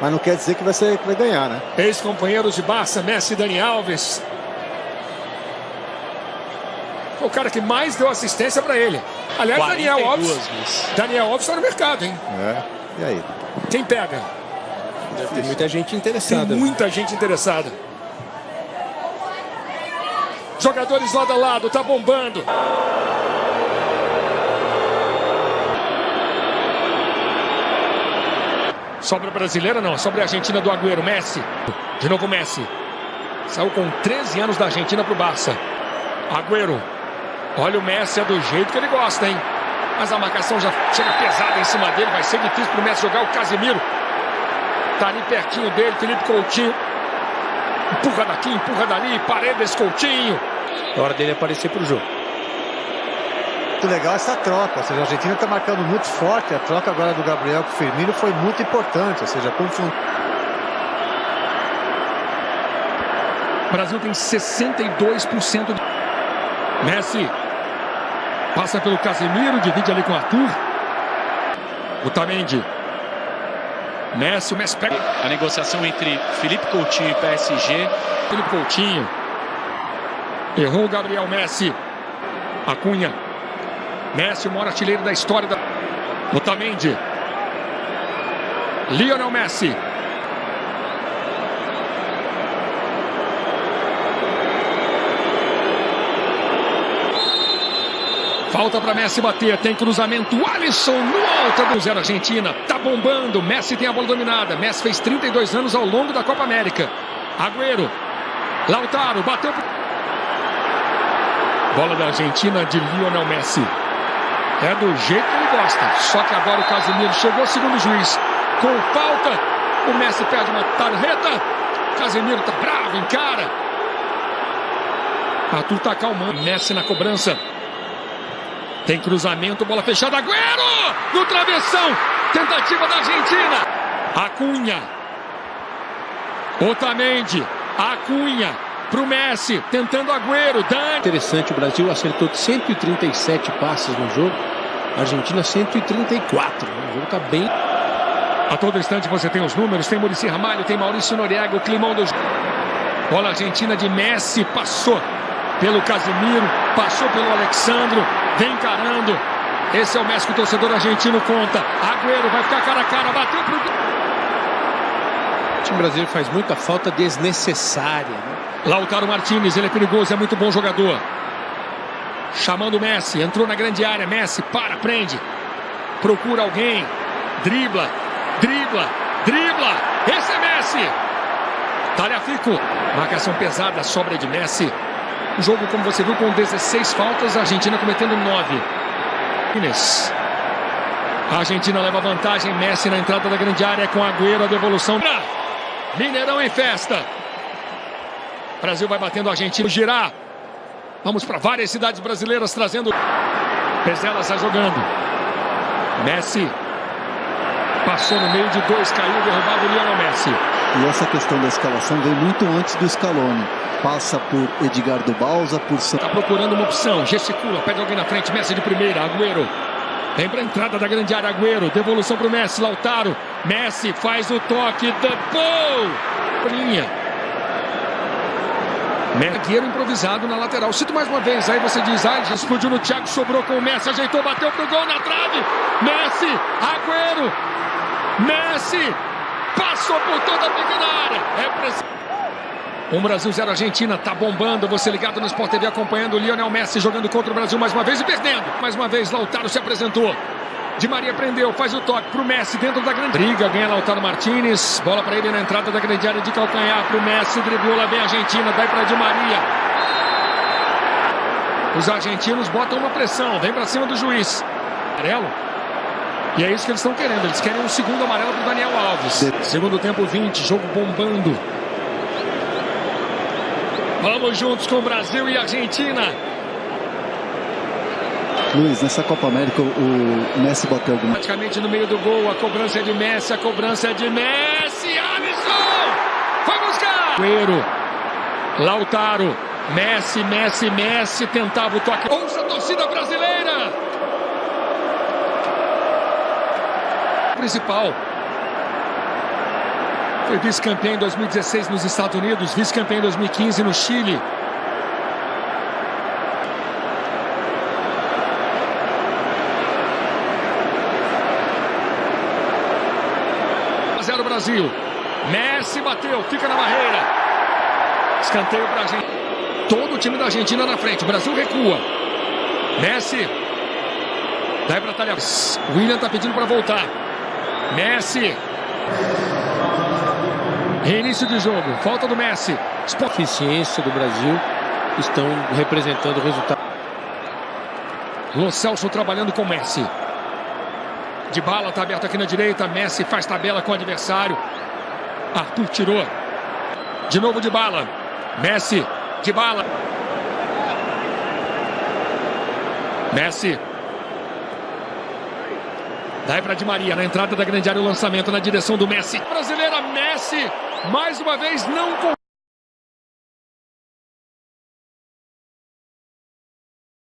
mas não quer dizer que vai, ser, que vai ganhar, né? Ex-companheiros de Barça, Messi e Dani Alves. Foi o cara que mais deu assistência para ele. Aliás, Daniel Alves. Duas, Daniel Alves está no mercado, hein? É. E aí? Quem pega? Deve ter muita gente interessada. Tem muita gente interessada. Jogadores lado a lado, tá bombando. Sobra brasileira não, sobra a Argentina do Agüero, Messi. De novo Messi. Saiu com 13 anos da Argentina pro Barça. Agüero. Olha o Messi, é do jeito que ele gosta, hein? Mas a marcação já chega pesada em cima dele. Vai ser difícil pro Messi jogar o Casemiro. Tá ali pertinho dele, Felipe Coutinho. Empurra daqui, empurra dali, Paredes, Coutinho. É hora dele aparecer pro jogo. Muito legal essa troca, ou seja, a Argentina está marcando muito forte. A troca agora do Gabriel com o Firmino foi muito importante, ou seja, confundiu. O Brasil tem 62% de... Messi passa pelo Casemiro, divide ali com o Arthur. O Tamendi Messi, o Messi pega. A negociação entre Felipe Coutinho e PSG. Felipe Coutinho. Errou o Gabriel Messi. Acunha. Messi, o maior artilheiro da história da. Otamendi. Lionel Messi. Falta para Messi bater, tem cruzamento, Alisson no alto do zero Argentina, tá bombando, Messi tem a bola dominada, Messi fez 32 anos ao longo da Copa América. Agüero, Lautaro, bateu. Bola da Argentina de Lionel Messi. É do jeito que ele gosta, só que agora o Casemiro chegou segundo o juiz. Com falta, o Messi perde uma tarjeta, Casemiro tá bravo, encara. Arthur tá calmando, Messi na cobrança. Tem cruzamento, bola fechada, Agüero! No travessão, tentativa da Argentina. Acunha. Otamendi, Acunha para o Messi, tentando Agüero, Dani. Interessante, o Brasil acertou 137 passes no jogo, a Argentina 134. O jogo está bem. A todo instante você tem os números, tem Murici Ramalho, tem Maurício Noriega, o climão do Bola argentina de Messi, passou pelo Casemiro, passou pelo Alexandro, vem encarando. Esse é o Messi que o torcedor argentino conta. Agüero vai ficar cara a cara, bateu pro. Time brasileiro faz muita falta desnecessária. Né? Lautaro Martinez, ele é perigoso, é muito bom jogador. Chamando o Messi, entrou na grande área. Messi para, prende. Procura alguém. Dribla, dribla, dribla. Esse é Messi. Talhafico. Marcação pesada, sobra de Messi. O jogo, como você viu, com 16 faltas, a Argentina cometendo 9. Inês. A Argentina leva vantagem, Messi na entrada da grande área com Agüero, a devolução. Mineirão em festa. Brasil vai batendo a Argentina, girar. Vamos para várias cidades brasileiras trazendo. Pezela está jogando. Messi passou no meio de dois, caiu, derrubado o Lionel Messi. E essa questão da escalação vem muito antes do Scaloni passa por Edgardo Balsa, por... Está procurando uma opção, gesticula, pede alguém na frente, Messi de primeira, Agüero. Vem para a entrada da grande área, Agüero, devolução para o Messi, Lautaro. Messi faz o toque, ball! Linha. Mergueiro improvisado na lateral. Cito mais uma vez, aí você diz, ah, explodiu no Thiago, sobrou com o Messi, ajeitou, bateu pro gol na trave. Messi, Agüero, Messi, passou por toda a pequena. Um Brasil 0 Argentina, tá bombando. Você ligado no Sport TV acompanhando o Lionel Messi jogando contra o Brasil mais uma vez e perdendo. Mais uma vez, Lautaro se apresentou. Di Maria prendeu, faz o toque pro Messi dentro da grande briga. Ganha Lautaro Martinez. Bola para ele na entrada da grande área de calcanhar pro Messi. Driblou lá bem a Argentina, dai para Di Maria. Os argentinos botam uma pressão, vem para cima do juiz. Amarelo. E é isso que eles estão querendo. Eles querem um segundo amarelo pro Daniel Alves. Segundo tempo 20, jogo bombando. Vamos juntos com Brasil e Argentina. Luiz, nessa Copa América o Messi bateu alguma... Praticamente no meio do gol, a cobrança é de Messi, a cobrança é de Messi, Alisson! Foi buscar! Guerreiro, Lautaro, Messi, Messi, Messi, tentava o toque. Ouça a torcida brasileira! Principal. Foi vice-campeão em 2016 nos Estados Unidos, vice-campeão em 2015 no Chile. Zero Brasil. Messi bateu, fica na barreira. Escanteio para gente. Todo o time da Argentina na frente. O Brasil recua. Messi. Daí para talhar. William tá pedindo para voltar. Messi. Reinício de jogo. Falta do Messi. Eficiência do Brasil estão representando o resultado. Lo Celso trabalhando com Messi. De bala tá aberto aqui na direita. Messi faz tabela com o adversário. Arthur tirou. De novo de bala. Messi. De bala. Messi. Daí para Di Maria, na entrada da grande área, o lançamento na direção do Messi. Brasileira, Messi, mais uma vez, não